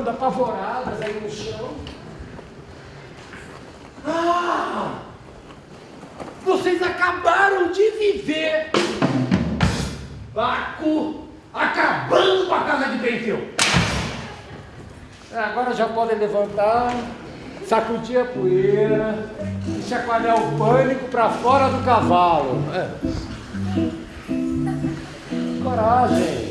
chorando, apavoradas aí no chão. Ah! Vocês acabaram de viver Baco acabando com a casa de Benfil. Ah, agora já podem levantar, sacudir a poeira, chacoalhar o pânico para fora do cavalo. É. Coragem.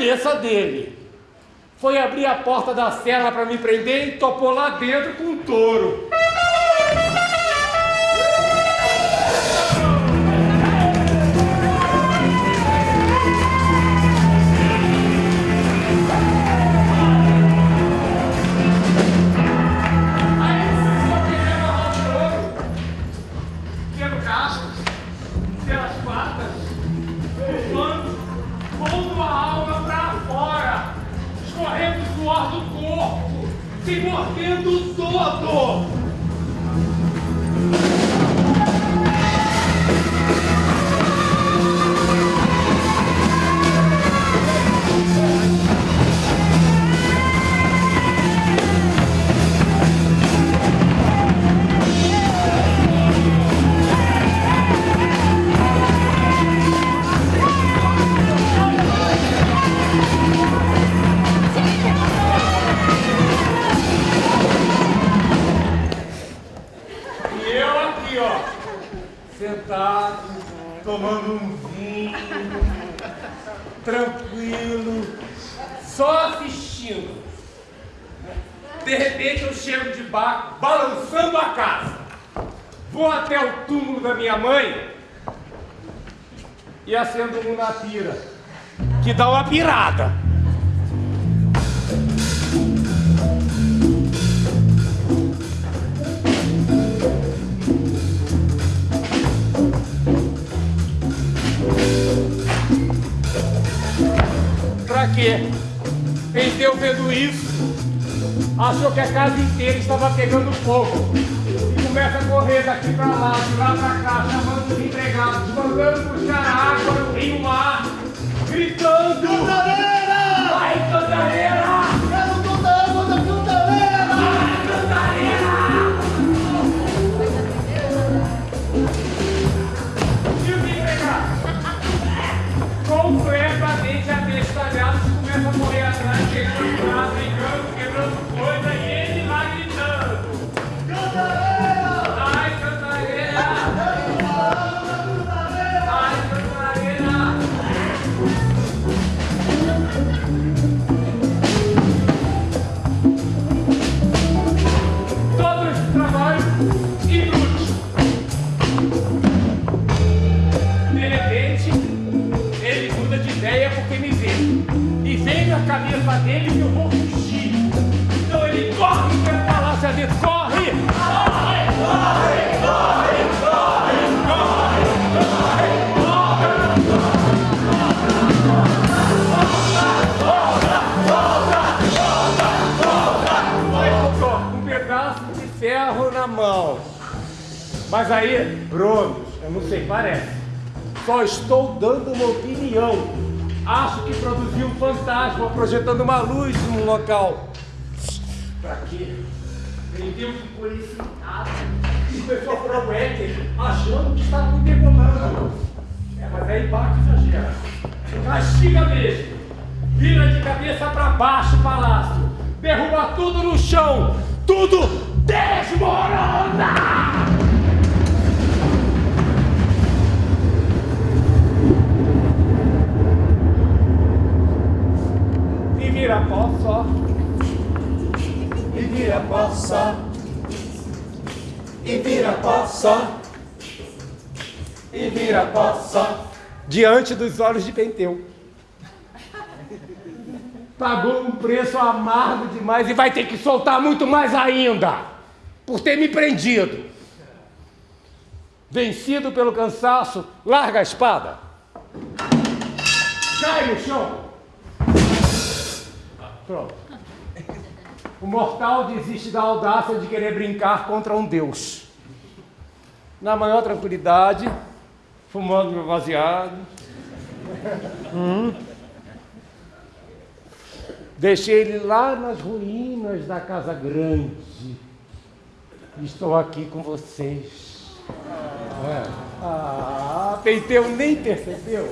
Cabeça dele. Foi abrir a porta da cela para me prender e topou lá dentro com um touro. Da minha mãe e acendo um na pira, que dá uma pirada. Pra quê? Penteu vendo isso, achou que a casa inteira estava pegando fogo. Começa a correr daqui pra lá, de lá pra cá, chamando os empregados, mandando puxar água no rio mar, gritando. Cantareira! Vai, Cantareira! E na cabeça dele que eu vou fugir. Então ele corre pelo palácio adentro. Corre! Corre! Corre! Corre! Corre! Corre! Aí voltou com um pedaço de ferro na mão. Mas aí, Bruno, eu não sei, parece. Só estou dando uma opinião. Acho que produziu um fantasma projetando uma luz num local. Pra quê? Vendeu ficou ali sentado e começou a furar o éter, achando que estava me degolando. É, mas aí bate e exagera. Castiga mesmo. vira de cabeça para baixo o palácio, derruba tudo no chão, tudo desmorona! E vira pó só. E vira pó só. E vira pó só. E vira pó só. Diante dos olhos de Penteu. Pagou um preço amargo demais e vai ter que soltar muito mais ainda. Por ter me prendido. Vencido pelo cansaço, larga a espada. Cai no chão. Pronto. O mortal desiste da audácia de querer brincar contra um deus. Na maior tranquilidade, fumando meu baseado. Hum. Deixei ele lá nas ruínas da Casa Grande. Estou aqui com vocês. É. Ah, Penteu nem percebeu.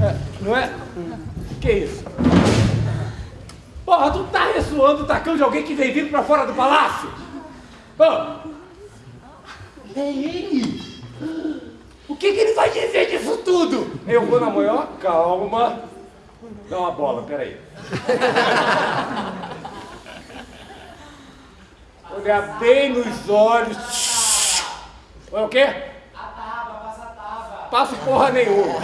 É, não é? Que isso? Porra, tu tá ressoando o tacão de alguém que vem vindo pra fora do palácio? Oh. É ele! O que, que ele vai dizer disso tudo? Eu vou na maior calma. Dá uma bola, peraí. Olhar bem nos olhos. Olha o quê? A passa a. Passo porra nenhuma.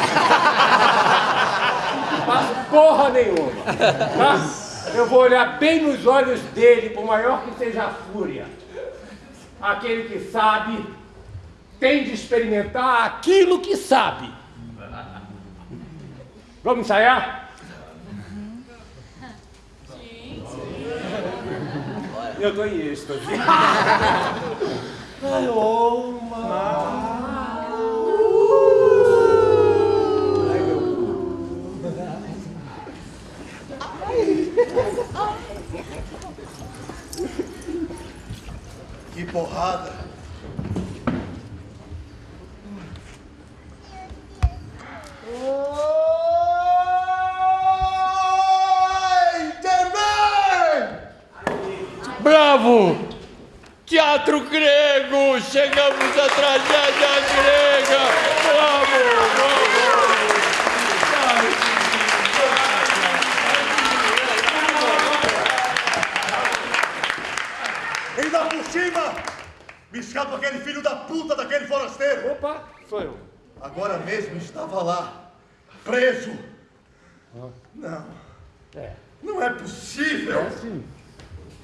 Passo porra nenhuma. Tá? Eu vou olhar bem nos olhos dele, por maior que seja a fúria. Aquele que sabe tem de experimentar aquilo que sabe. Vamos ensaiar? Sim. Eu tô em êxtase. Ai. Ai, Que porrada. Oi! Bravo! Teatro grego! Chegamos à tragédia grega! Bravo! Bravo! Ainda por cima! Me escapa aquele filho da puta daquele forasteiro! Opa, sou eu. Agora mesmo estava lá, preso. Não, É, não é possível! é sim.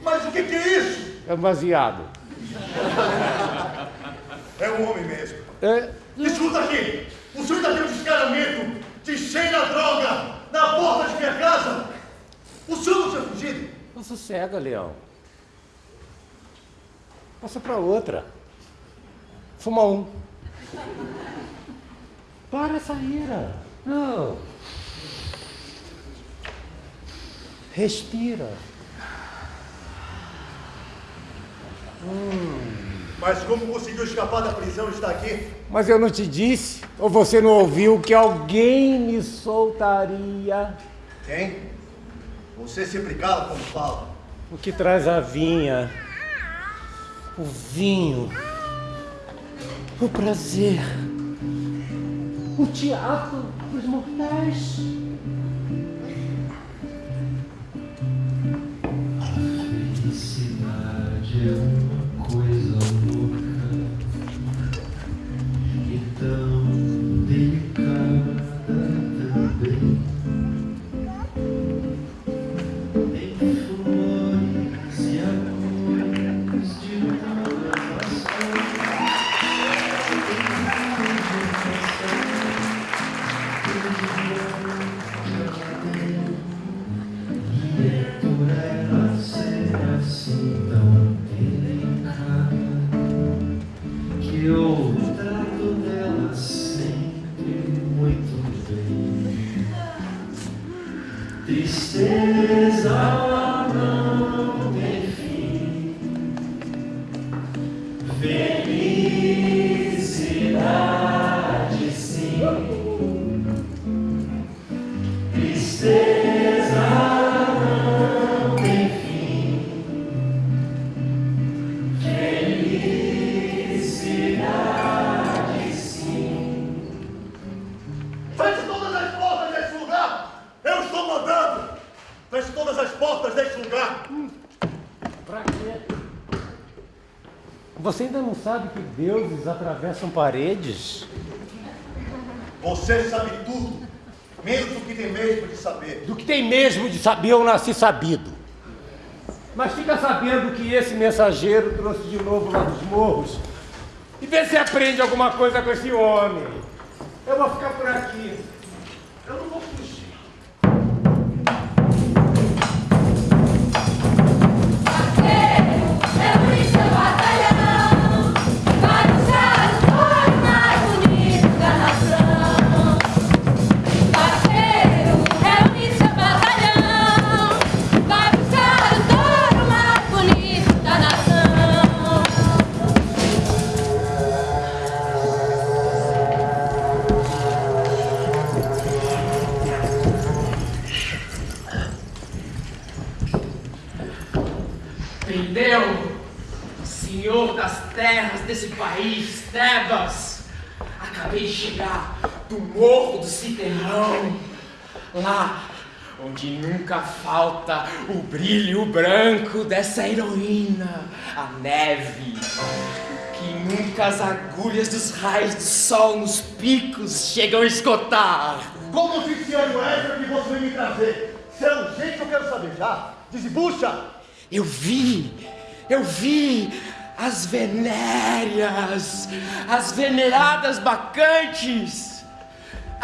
Mas o que, que é isso? É baseado. É um homem mesmo. É, Escuta aqui! O senhor ainda tem um descaramento de cheira droga na porta de minha casa! O senhor não tinha fugido? não sossega, Leão. Passa pra outra. Fuma um. Para essa ira. Não. Respira. Mas como conseguiu escapar da prisão e está aqui? Mas eu não te disse, ou você não ouviu, que alguém me soltaria. Quem? Você sempre cala quando fala. O que traz a vinha, o vinho, o prazer, o teatro dos mortais. Felicidade é uma Tristeza não me fez. Atravessam paredes? Você sabe tudo, menos do que tem mesmo de saber. Do que tem mesmo de saber, eu nasci sabido. Mas fica sabendo que esse mensageiro trouxe de novo lá dos morros. E vê se aprende alguma coisa com esse homem. Eu vou ficar por aqui. Citerrão. Lá onde nunca falta o brilho branco dessa heroína, a neve. Que nunca as agulhas dos raios do sol nos picos chegam a esgotar. Como oficiário extra que você me trazer? Se é urgente, eu quero saber já. Desbucha! Eu vi, eu vi as venéreas, as veneradas bacantes,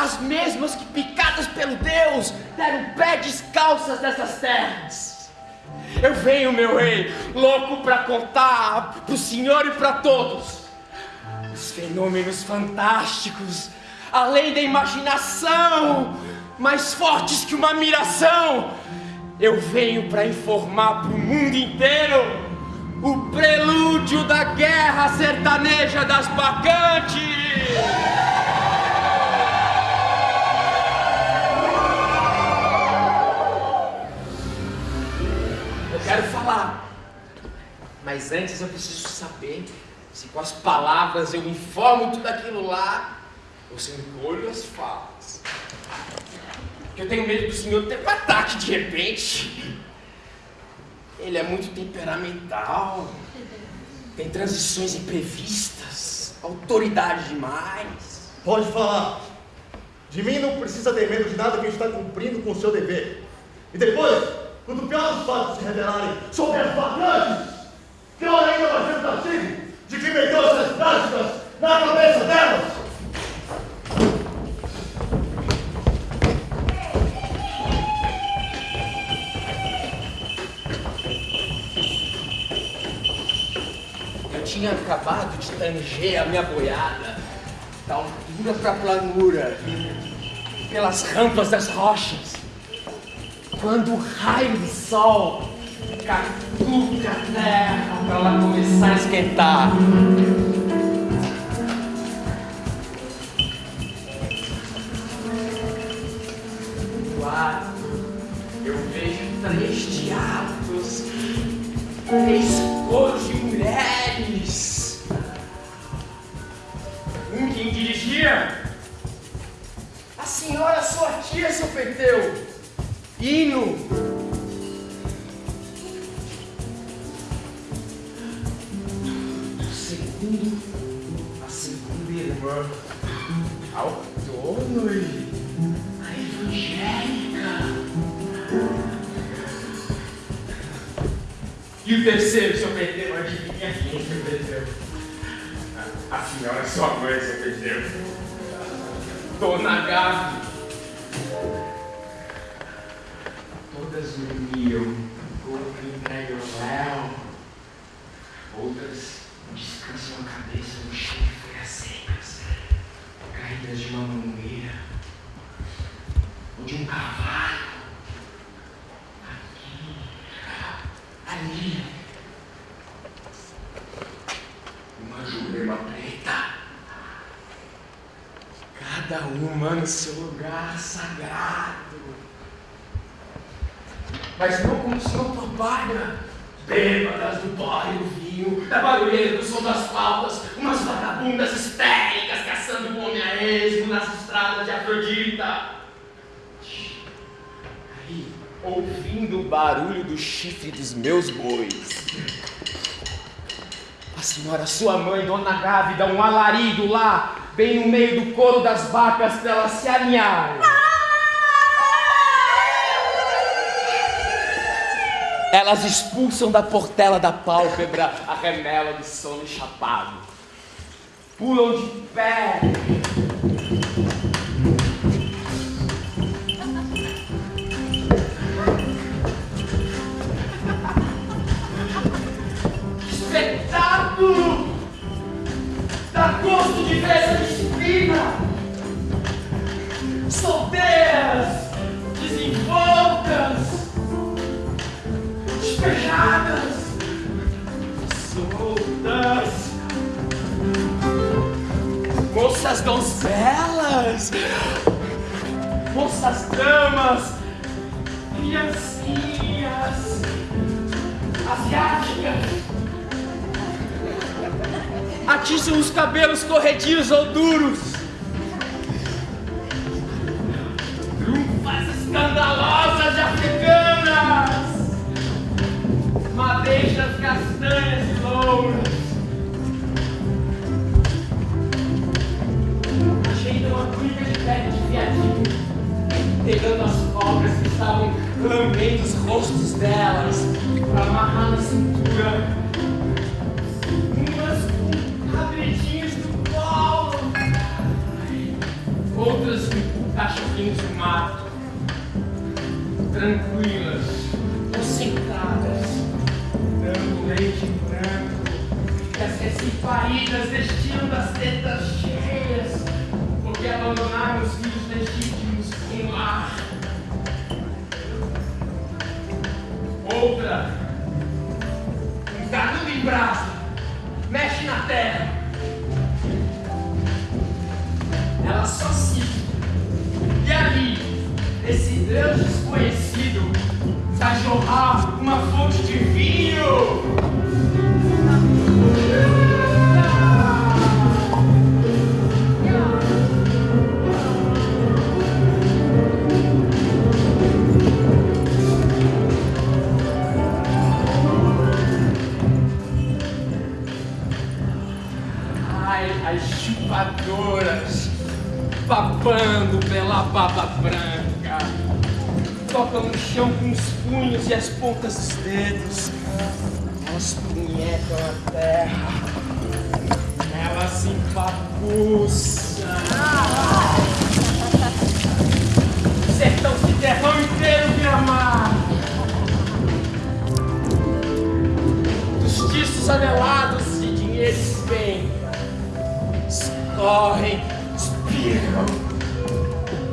as mesmas que picadas pelo Deus deram pé descalças dessas terras. Eu venho, meu rei, louco para contar pro senhor e para todos os fenômenos fantásticos, além da imaginação, mais fortes que uma miração. Eu venho para informar pro mundo inteiro o prelúdio da guerra sertaneja das bacantes. Quero falar, mas antes eu preciso saber se com as palavras eu informo tudo aquilo lá ou se eu encolho as falas. Porque eu tenho medo do senhor ter um ataque de repente. Ele é muito temperamental, tem transições imprevistas, autoridade demais. Pode falar. De mim não precisa ter medo de nada que está cumprindo com o seu dever. E depois, quando pior dos fatos se revelarem sobre as bacantes, pior ainda vai ser o castigo de quem meteu essas práticas na cabeça delas. Eu tinha acabado de tanger a minha boiada. Da altura para a planura, pelas rampas das rochas, quando o raio do sol catuca a terra para ela começar a esquentar. Eu vejo três diabos três barulho do chifre dos meus bois. A senhora, sua mãe, Dona Gavi, dá um alarido lá, bem no meio do couro das vacas elas se alinharem. Elas expulsam da portela da pálpebra a remela do sono chapado. Pulam de pé. Espetáculo! Dá gosto de ver essa disciplina! Solteiras! Desenvoltas! despejadas, soltas, moças donzelas, moças damas, criancinhas, asiáticas. Atiçam os cabelos corredios ou duros. Trunfas escandalosas africanas madeixas castanhas e louras. Ajeitam uma túnica de pele de viadinho, pegando as cobras que estavam lambendo os rostos delas para amarrar na cintura. Cabridinhos do colo, outras cachorrinhos do mato, tranquilas, concentradas dando leite branco, que as recém-paridas destilam das tetas cheias, porque abandonaram os filhos legítimos com lar. Outra, um canudo em brasa, mexe na terra. Ela só se e ali, esse Deus desconhecido, a jorrar uma fonte de vinho. As chupadoras babando pela baba branca tocam no chão com os punhos e as pontas dos dedos. Elas punhetam a terra. Elas se empapuçam. O sertão se terrão inteiro vira mar. Dos tiços anelados de dinheiro espenca. Escorrem, espirram.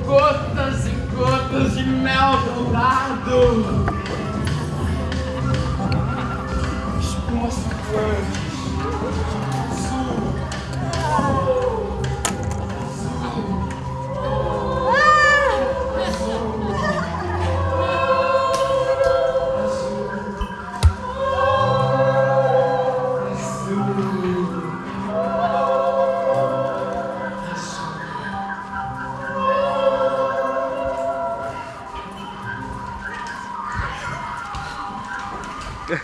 Gotas e gotas de mel dourado. Espumas flutuantes. Azul. Senhor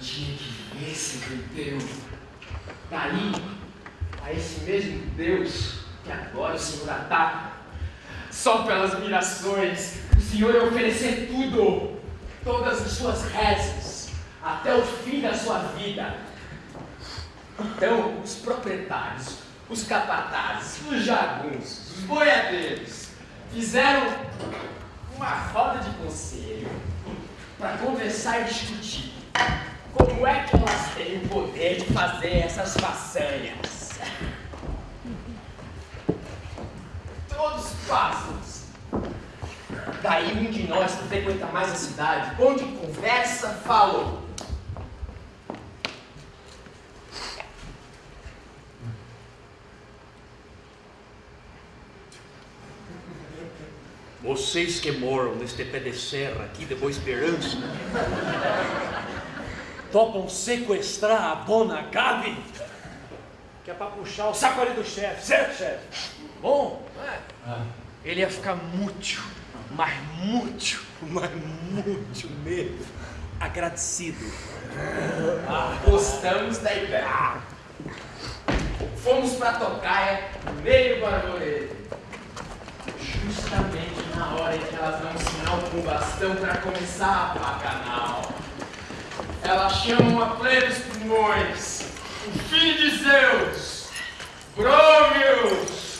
tinha que ver esse Deus. Daí, a esse mesmo Deus que agora o Senhor ataca, só pelas mirações, o Senhor ia oferecer tudo, todas as suas rezas, até o fim da sua vida. Então, os proprietários, os capatazes, os jagunços, os boiadeiros, fizeram uma roda de conselho para conversar e discutir como é que elas têm o poder de fazer essas façanhas. Todos pássaros. Daí um de nós que frequenta mais a cidade, onde conversa, falou. Vocês que moram neste pé de serra aqui de Boa Esperança, topam sequestrar a dona Gabi? Que é pra puxar o saco ali do chefe, certo, chefe? Bom, é? ele ia ficar muito, mas muito, mas muito mesmo agradecido. Gostamos da ideia. Fomos pra Tocaia, meio barulho. Justamente na hora em que elas dão um sinal com o bastão pra começar a bacanal. Elas chamam a plenos pulmões, o filho de Zeus, Bromius.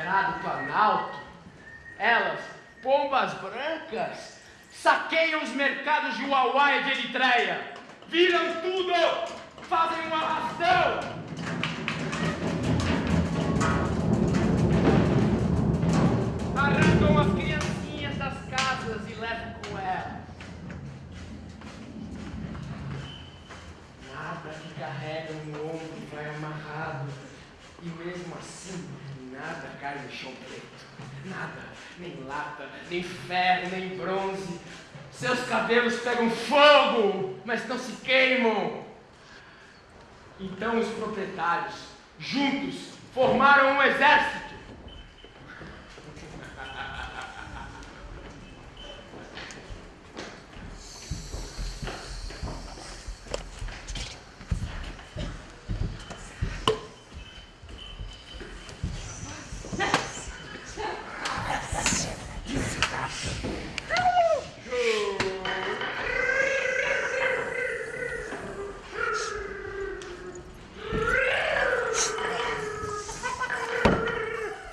Sagrado planalto, elas, pombas brancas, saqueiam os mercados de Uauá e de Eritreia, viram tudo, fazem um arrastão. Arrancam as criancinhas das casas e levam com elas. Nada que carrega no ombro vai amarrado. E mesmo assim, nada cai no chão preto. Nada, nem lata, nem ferro, nem bronze. Seus cabelos pegam fogo, mas não se queimam. Então os proprietários, juntos, formaram um exército.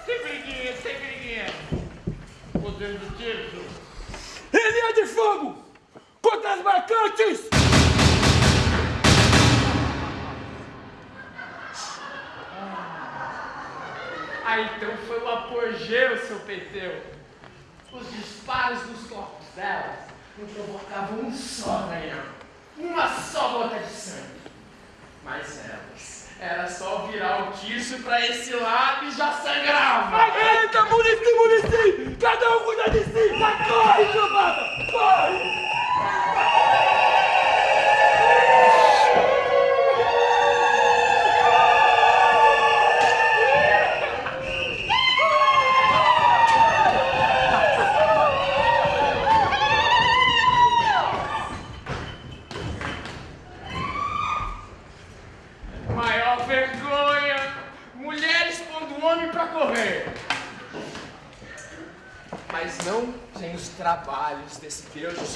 Sem briguinha, sem briguinha. Poder do tiro. Linha de fogo! Contra as marcantes! Ah, então foi o apogeu, seu Peteu. Os disparos dos corpos delas provocavam um só arranhão, uma só gota de sangue. Mas elas, era só virar o tiço pra esse lado e já sangrava. Eita, munici, munici! Cada um cuida de si! Vai, corre, cambada! Corre! Desse Deus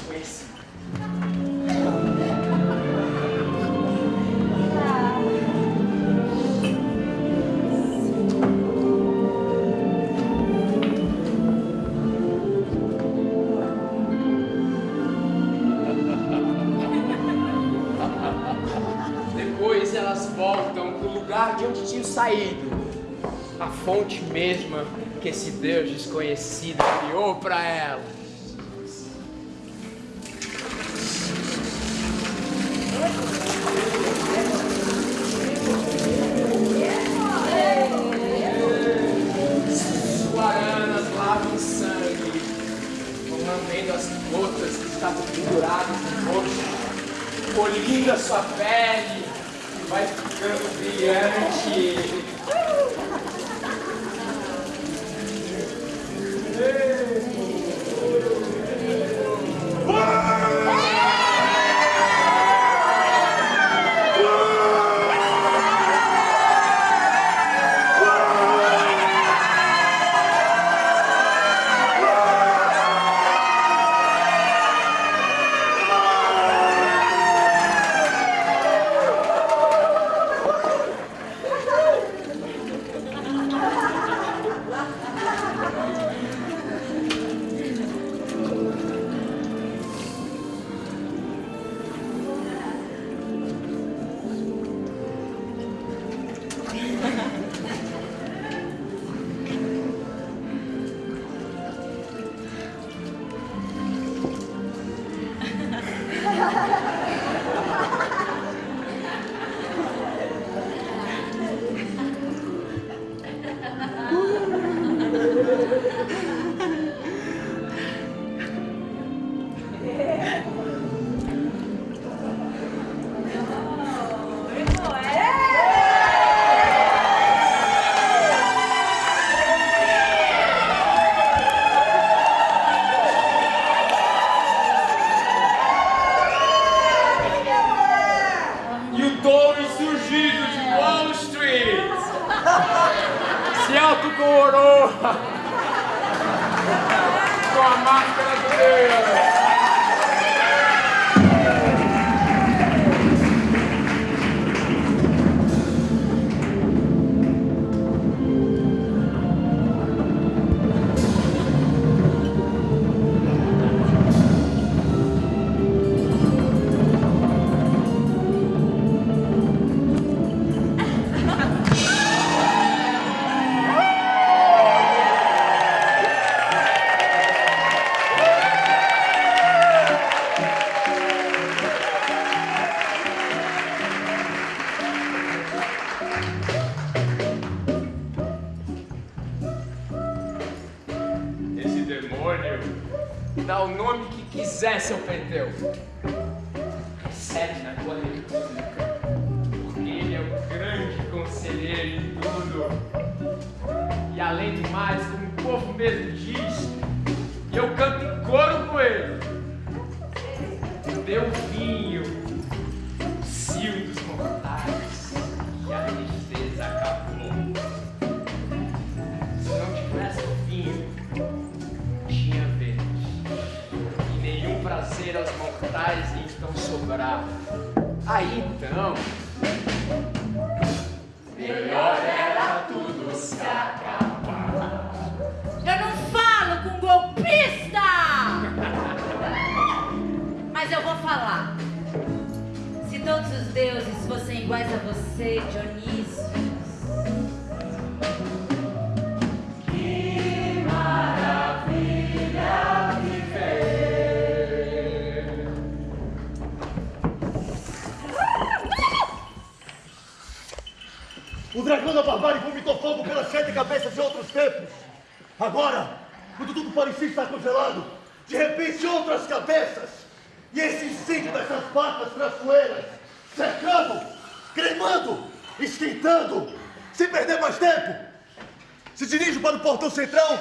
Centrão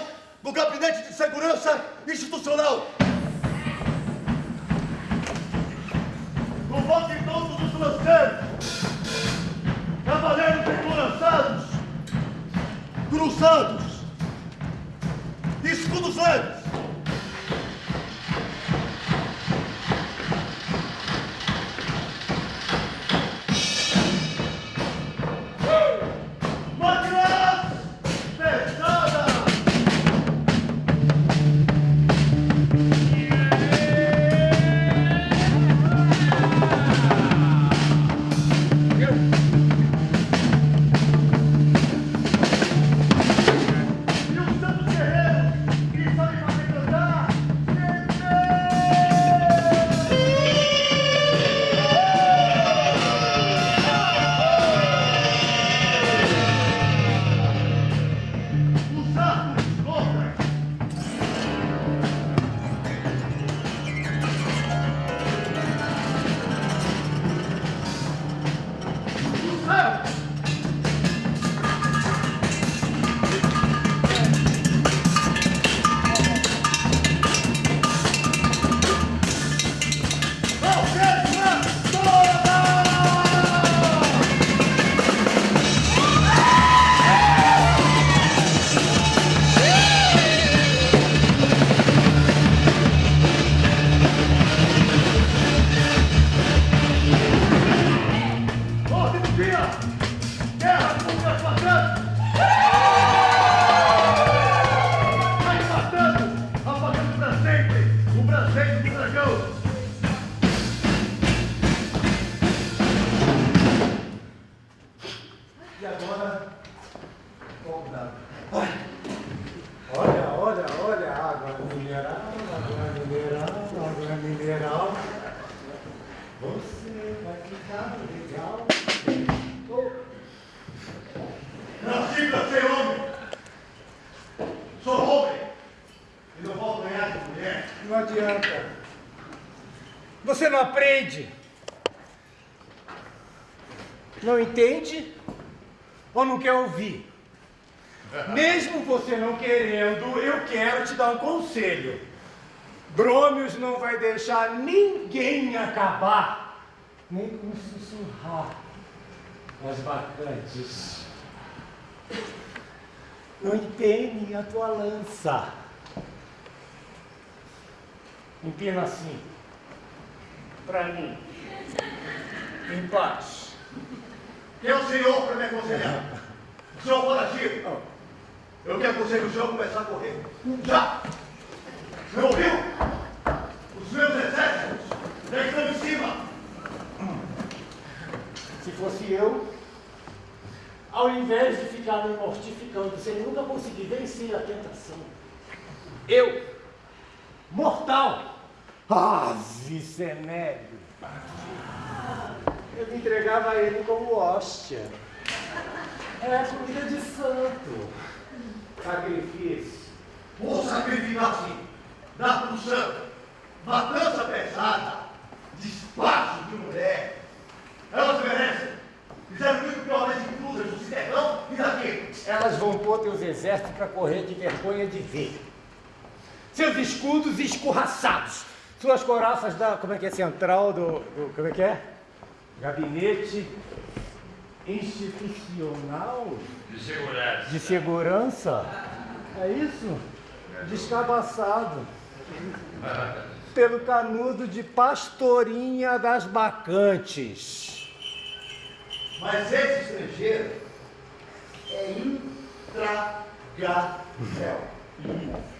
Olha, olha, olha, água mineral, água mineral, água mineral. Você vai ficar legal. Não Nasci pra ser homem. Sou homem. E não vou ganhar de mulher. Não adianta. Você não aprende. Não entende? Ou não quer ouvir? Mesmo você não querendo, eu quero te dar um conselho. Brômios não vai deixar ninguém acabar, nem com sussurrar as vacantes. Não empene a tua lança. Empina assim. Para mim. Em paz. Tem o senhor para me aconselhar. Senhor Forativo. Eu que aconselho o senhor a começar a correr. Já! O senhor ouviu? Os meus exércitos já estão em cima. Se fosse eu, ao invés de ficar me mortificando sem nunca conseguir vencer a tentação, eu, mortal, ave cenério, eu me entregava a ele como hóstia. É comida de santo. Sacrifício. Vou sacrificar sim. O santo. Matança pesada. Despacho de mulher. Elas merecem. Fizeram muito pior das inclusas do Ciderrão e daqui. Elas vão pôr teus exércitos para correr de vergonha de ver. Seus escudos escorraçados. Suas coraças da, como é que é, central do, do como é que é? Gabinete institucional De segurança. de segurança. É isso? Descabaçado. Pelo canudo de pastorinha das bacantes. Mas esse estrangeiro é intragável.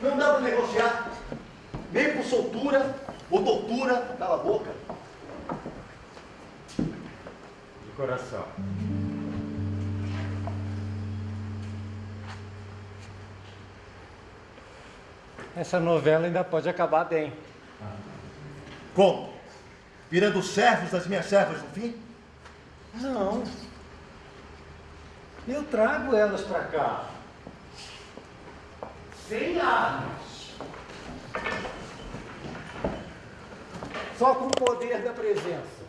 Não dá para negociar. Nem por soltura ou tortura. Cala a boca. Coração. Essa novela ainda pode acabar bem. Como? Virando servos das minhas servas no fim? Não. Eu trago elas para cá. Sem armas. Só com o poder da presença.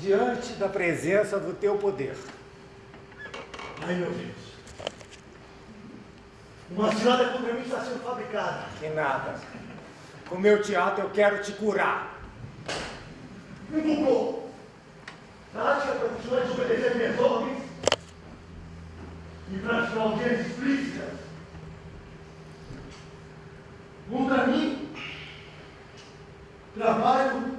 Diante da presença do teu poder. Ai, meu Deus. Uma cilada contra mim está sendo fabricada. Que nada. Com meu teatro eu quero te curar. Empurrou. Tática para continuar desobedecendo minhas ordens e praticar audiências explícitas. Contra mim, trabalho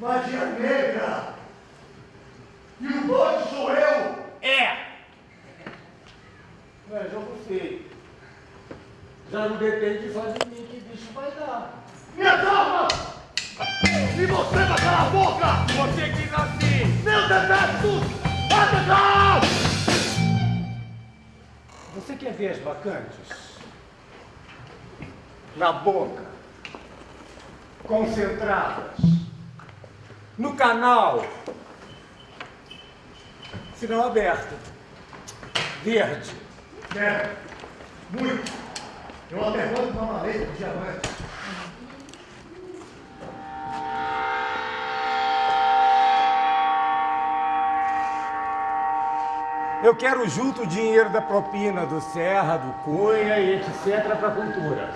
magia negra. E o doido sou eu. É! É, já gostei. Já não depende só de mim que bicho vai dar. Minhas armas! E você vai calar a boca! Você quis assim! Meus exércitos! Atacar! Você quer ver as bacantes? Na boca. Concentradas. No canal. Sinal aberto. Verde. É, muito. Eu até vou tomar uma letra de diamante. Eu quero junto o dinheiro da propina do Serra, do Cunha e etc. para a cultura.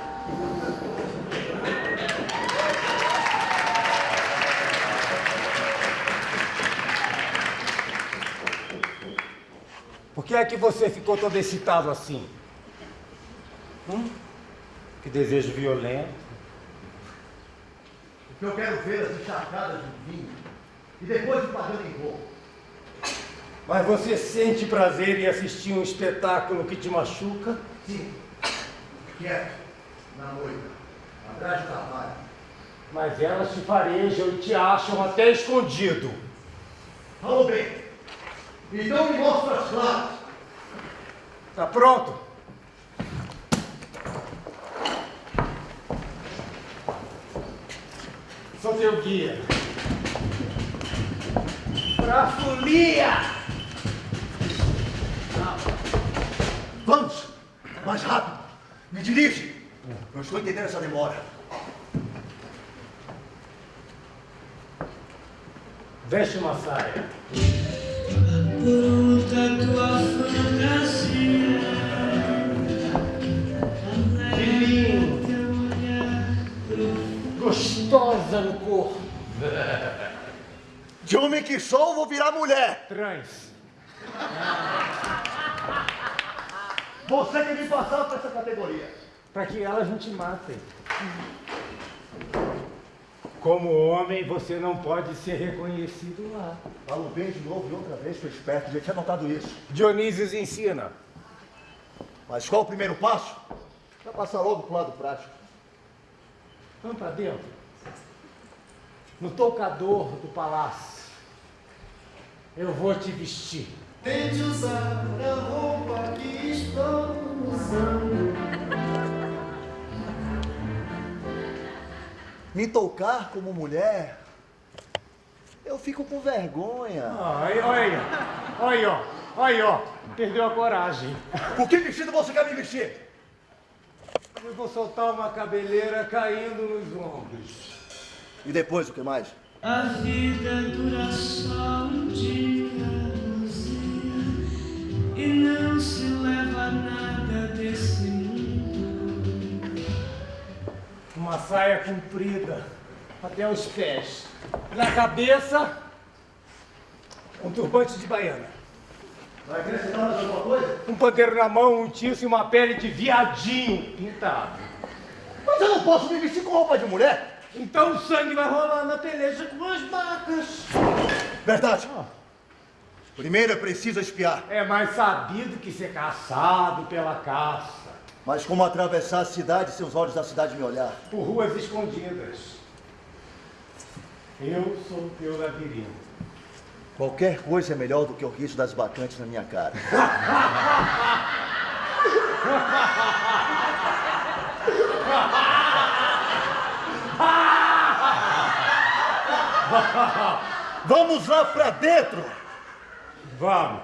Por que é que você ficou todo excitado assim? Hum? Que desejo violento. Porque eu quero vê-las encharcadas de vinho e depois me pagando em roubo. Mas você sente prazer em assistir um espetáculo que te machuca? Sim, quieto, na moita, atrás do cavalo. Mas elas te farejam e te acham até escondido. Falou bem. Então me mostra as claras. Tá pronto? Sou teu guia. Pra folia! Vamos! Mais rápido! Me dirige! Não estou entendendo essa demora. Veste uma saia. Gostosa no corpo. De homem que sou, vou virar mulher. Trans. Você tem que passar para essa categoria. Para que elas não te matem. Como homem, você não pode ser reconhecido lá. Falo bem de novo e outra vez, sou esperto, já tinha notado isso. Dionísio ensina. Mas qual o primeiro passo? Para passar logo pro lado prático. Vamos para dentro. No toucador do palácio. Eu vou te vestir. Tente usar a roupa que estou usando. Me tocar como mulher, eu fico com vergonha. Olha, olha, olha, ó, olha, ó, perdeu a coragem. Com que vestido você quer me vestir? Eu vou soltar uma cabeleira caindo nos ombros. E depois o que mais? A vida dura só um dia, Luzia, e não se leva nada Uma saia comprida até os pés. Na cabeça, um turbante de baiana. Vai acrescentar mais alguma coisa? Um pandeiro na mão, um tiço e uma pele de viadinho pintado. Mas eu não posso me vestir com roupa de mulher. Então o sangue vai rolar na peleja com as vacas. Verdade. Primeiro é preciso espiar. É mais sabido que ser caçado pela caça. Mas como atravessar a cidade se os olhos da cidade me olhar? Por ruas escondidas. Eu sou teu labirinto. Qualquer coisa é melhor do que o risco das bacantes na minha cara. Vamos lá pra dentro! Vamos.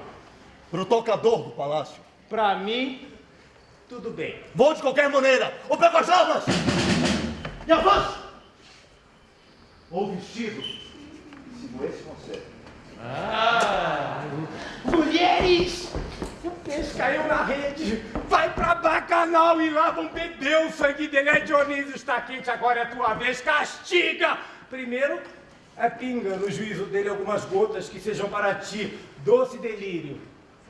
Pro tocador do palácio. Pra mim, tudo bem. Vou de qualquer maneira! Ou pego as armas! E avance! Ou vestido. Sigo esse conselho. Ah, mulheres! O peixe caiu na rede. Vai pra bacanal e lá vão beber o sangue dele. É Dionísio está quente, agora é tua vez. Castiga! Primeiro, é pinga no juízo dele algumas gotas que sejam para ti doce delírio.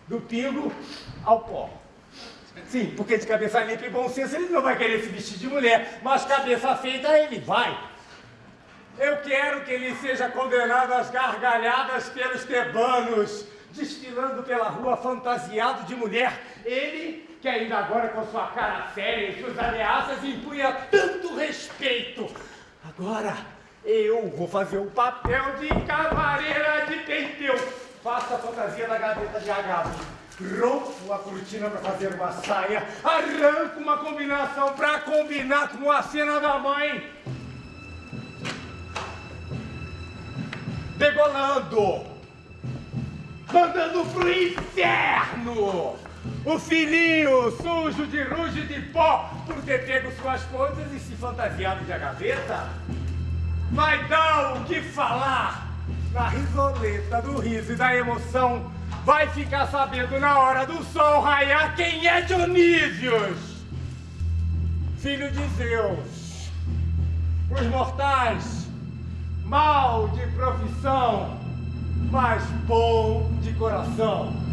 Do pingo ao pó. Sim, porque de cabeça limpa e bom senso ele não vai querer se vestir de mulher, mas cabeça feita ele vai. Eu quero que ele seja condenado às gargalhadas pelos tebanos, desfilando pela rua fantasiado de mulher. Ele, que ainda agora com sua cara séria e suas ameaças impunha tanto respeito. Agora, eu vou fazer o papel de cavaleira de Penteu. Faço a fantasia da gaveta de Agatha. Rompo a cortina para fazer uma saia, arranco uma combinação para combinar com a cena da mãe. degolando, mandando pro inferno. O filhinho sujo de ruge de pó por ter pego suas coisas e se fantasiado de agaveta. Vai dar o que falar na risoleta do riso e da emoção. Vai ficar sabendo na hora do sol raiar quem é Dionísios, filho de Zeus. Os mortais mal de profissão, mas bom de coração.